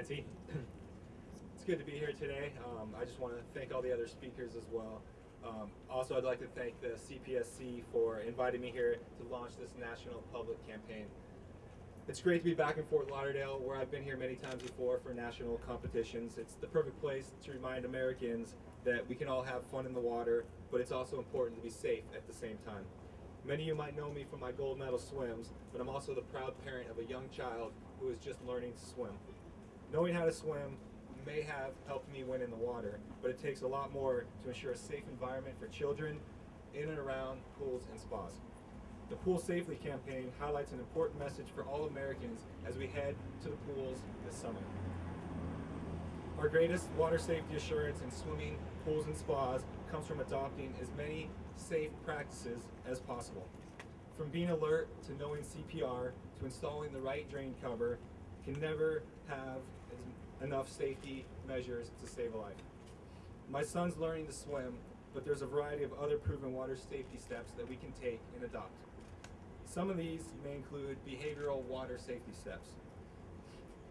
Nancy. it's good to be here today. Um, I just want to thank all the other speakers as well. Um, also, I'd like to thank the CPSC for inviting me here to launch this national public campaign. It's great to be back in Fort Lauderdale, where I've been here many times before for national competitions. It's the perfect place to remind Americans that we can all have fun in the water, but it's also important to be safe at the same time. Many of you might know me from my gold medal swims, but I'm also the proud parent of a young child who is just learning to swim. Knowing how to swim may have helped me win in the water, but it takes a lot more to ensure a safe environment for children in and around pools and spas. The Pool Safely campaign highlights an important message for all Americans as we head to the pools this summer. Our greatest water safety assurance in swimming, pools, and spas comes from adopting as many safe practices as possible. From being alert to knowing CPR to installing the right drain cover can never have enough safety measures to save a life. My son's learning to swim, but there's a variety of other proven water safety steps that we can take and adopt. Some of these may include behavioral water safety steps.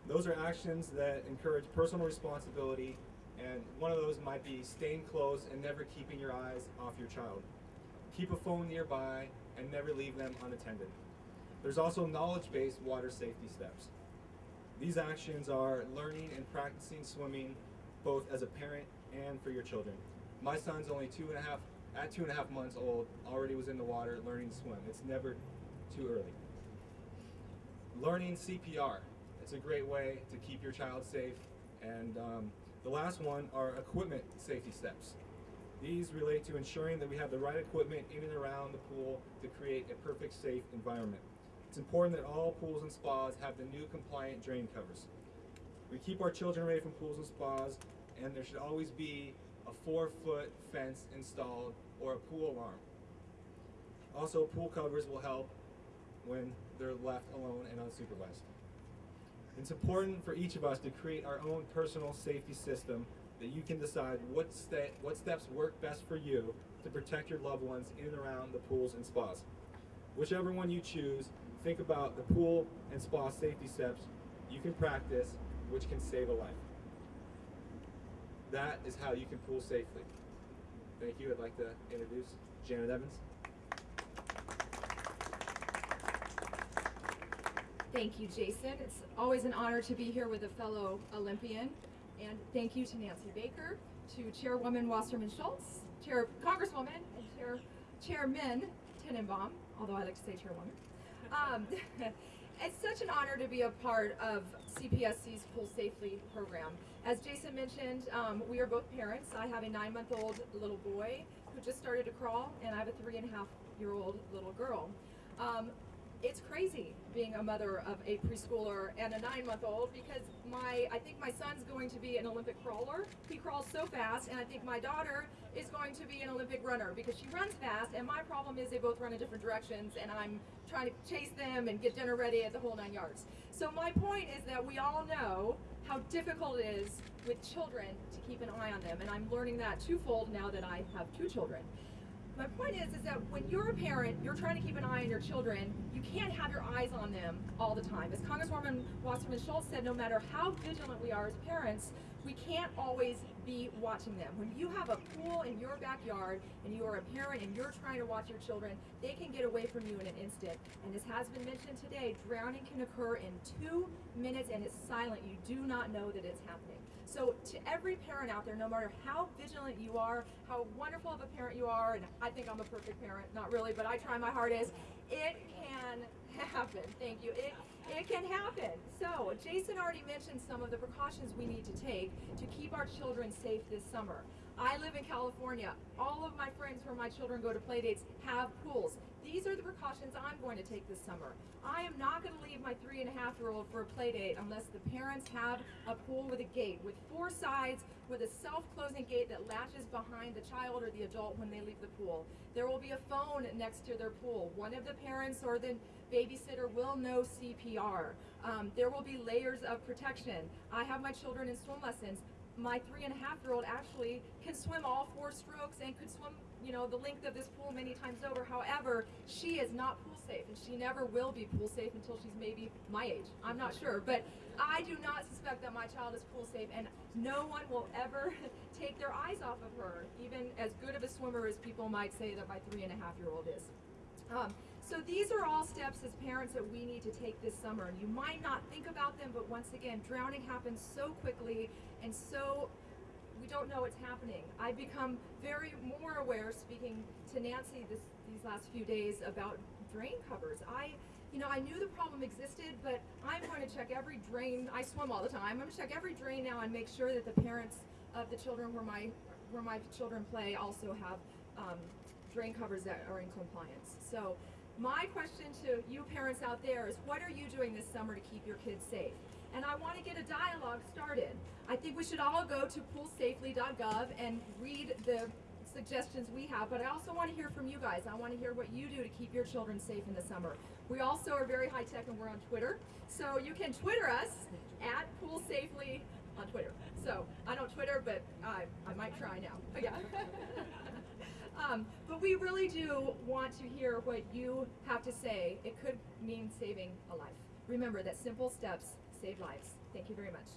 Those are actions that encourage personal responsibility, and one of those might be staying close and never keeping your eyes off your child. Keep a phone nearby and never leave them unattended. There's also knowledge-based water safety steps. These actions are learning and practicing swimming both as a parent and for your children. My son's only two and a half, at two and a half months old, already was in the water learning to swim. It's never too early. Learning CPR. It's a great way to keep your child safe. And um, the last one are equipment safety steps. These relate to ensuring that we have the right equipment in and around the pool to create a perfect safe environment. It's important that all pools and spas have the new compliant drain covers. We keep our children away from pools and spas, and there should always be a four-foot fence installed or a pool alarm. Also, pool covers will help when they're left alone and unsupervised. It's important for each of us to create our own personal safety system that you can decide what, what steps work best for you to protect your loved ones in and around the pools and spas. Whichever one you choose, think about the pool and spa safety steps you can practice which can save a life. That is how you can pool safely. Thank you. I'd like to introduce Janet Evans. Thank you, Jason. It's always an honor to be here with a fellow Olympian. And thank you to Nancy Baker, to Chairwoman Wasserman Schultz, Chair Congresswoman, and Chair Chairman Tenenbaum, although I like to say Chairwoman. Um, it's such an honor to be a part of CPSC's Pool Safely program. As Jason mentioned, um, we are both parents. I have a nine-month-old little boy who just started to crawl, and I have a three-and-a-half-year-old little girl. Um, it's crazy being a mother of a preschooler and a nine-month-old because my I think my son's going to be an Olympic crawler. He crawls so fast, and I think my daughter is going to be an Olympic runner because she runs fast. And my problem is they both run in different directions, and I'm trying to chase them and get dinner ready at the whole nine yards. So my point is that we all know how difficult it is with children to keep an eye on them, and I'm learning that twofold now that I have two children. My point is, is that when you're a parent, you're trying to keep an eye on your children, you can't have your eyes on them all the time. As Congresswoman Wasserman Schultz said, no matter how vigilant we are as parents, we can't always be watching them. When you have a pool in your backyard and you are a parent and you're trying to watch your children, they can get away from you in an instant. And as has been mentioned today, drowning can occur in two minutes and it's silent. You do not know that it's happening. So to every parent out there, no matter how vigilant you are, how wonderful of a parent you are, and I think I'm a perfect parent, not really, but I try my hardest, it can happen. Thank you. It, it can happen. So Jason already mentioned some of the precautions we need to take to keep our children safe this summer. I live in California. All of my friends where my children go to play dates have pools. These are the precautions I'm going to take this summer. I am not going to leave my three and a half year old for a play date unless the parents have a pool with a gate with four sides with a self-closing gate that latches behind the child or the adult when they leave the pool. There will be a phone next to their pool. One of the parents or the babysitter will know CPR. Um, there will be layers of protection. I have my children in swim lessons my three and a half year old actually can swim all four strokes and could swim, you know, the length of this pool many times over. However, she is not pool safe, and she never will be pool safe until she's maybe my age. I'm not sure, but I do not suspect that my child is pool safe, and no one will ever take their eyes off of her, even as good of a swimmer as people might say that my three and a half year old is. Um, so these are all steps as parents that we need to take this summer. And you might not think about them, but once again, drowning happens so quickly and so we don't know what's happening. I've become very more aware, speaking to Nancy this, these last few days, about drain covers. I, you know, I knew the problem existed, but I'm going to check every drain. I swim all the time. I'm going to check every drain now and make sure that the parents of the children where my where my children play also have um, drain covers that are in compliance. So my question to you parents out there is what are you doing this summer to keep your kids safe? And I want to get a dialogue started. I think we should all go to poolsafely.gov and read the suggestions we have, but I also want to hear from you guys. I want to hear what you do to keep your children safe in the summer. We also are very high tech and we're on Twitter. So you can Twitter us at poolsafely on Twitter. So I don't Twitter, but I, I might try now. Yeah. Um, but we really do want to hear what you have to say. It could mean saving a life. Remember that simple steps save lives. Thank you very much.